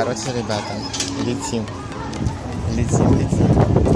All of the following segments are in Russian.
Короче, ребята, летим. Летим, летим.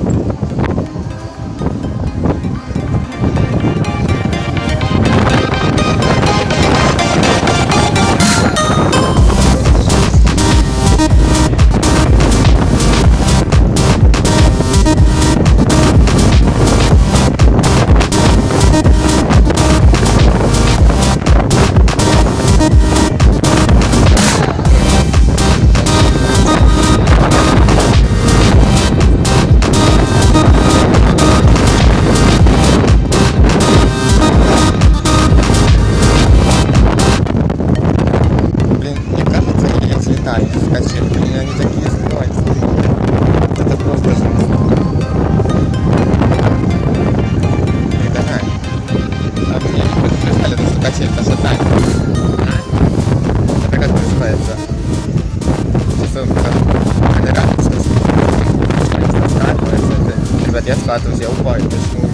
sì, è passato anche. Eh? Perché tu aspetta. Ci sono fatto. Ragazzi, sta stato, è stato. Infatti ha fatto sia un po' in questo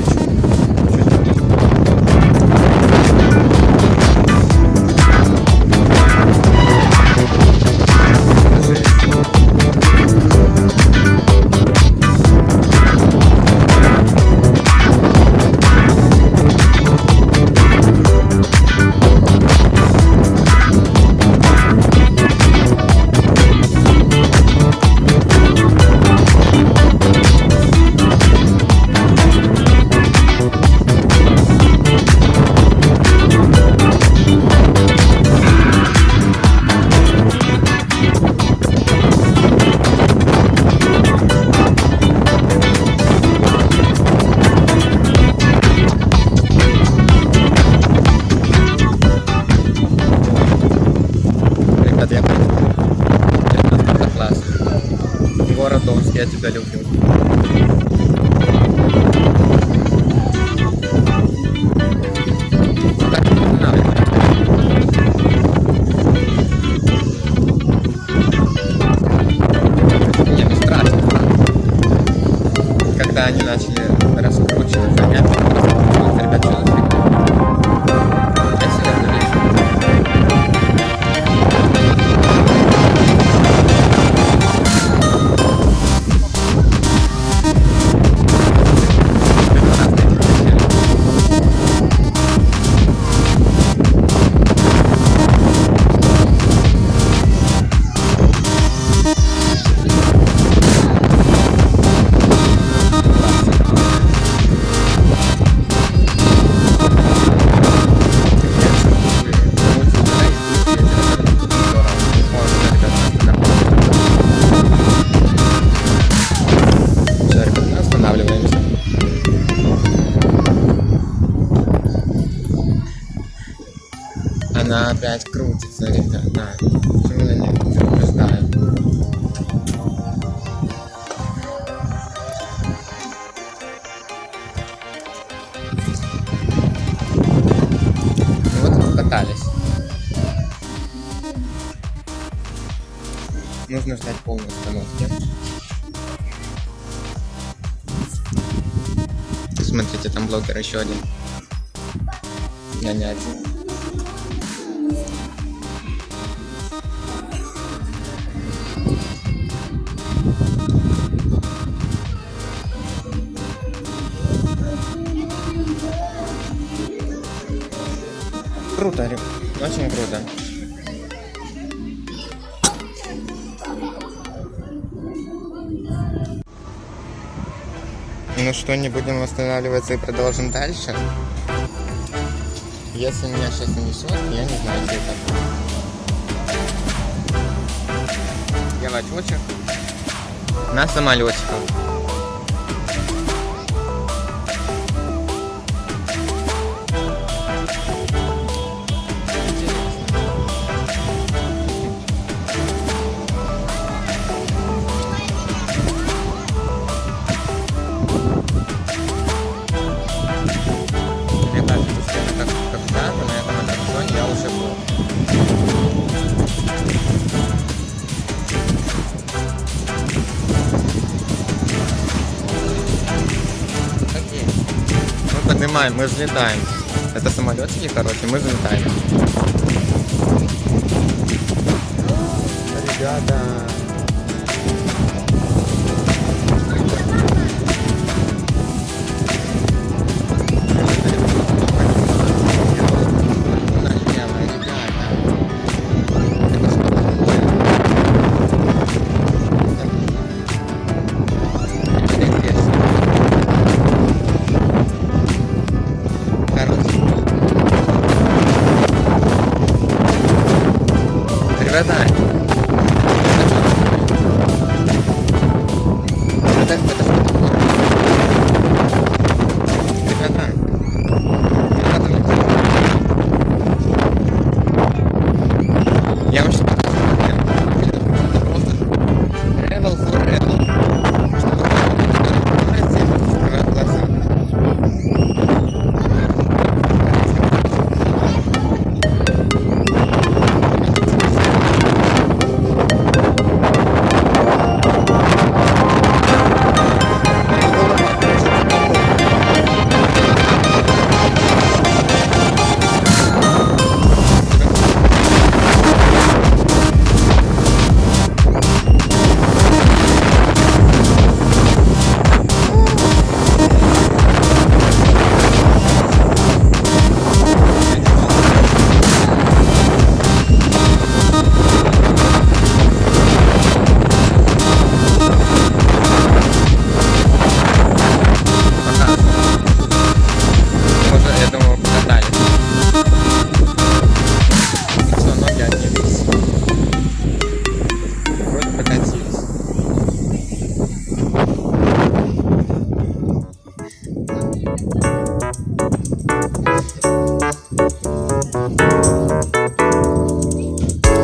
é de Battlefield. Она опять крутится, ребята. Почему я не предупреждаю? Ну вот мы катались. Нужно ждать полной остановки. Смотрите, там блогер еще один. Я не один. Круто. Очень круто. Ну что, не будем восстанавливаться и продолжим дальше? Если меня сейчас несет, я не знаю, что это. Я летчик на самолетиках. Поднимаем, мы взлетаем. Это самолетики, короче, мы взлетаем. Ребята, страдать. Это, это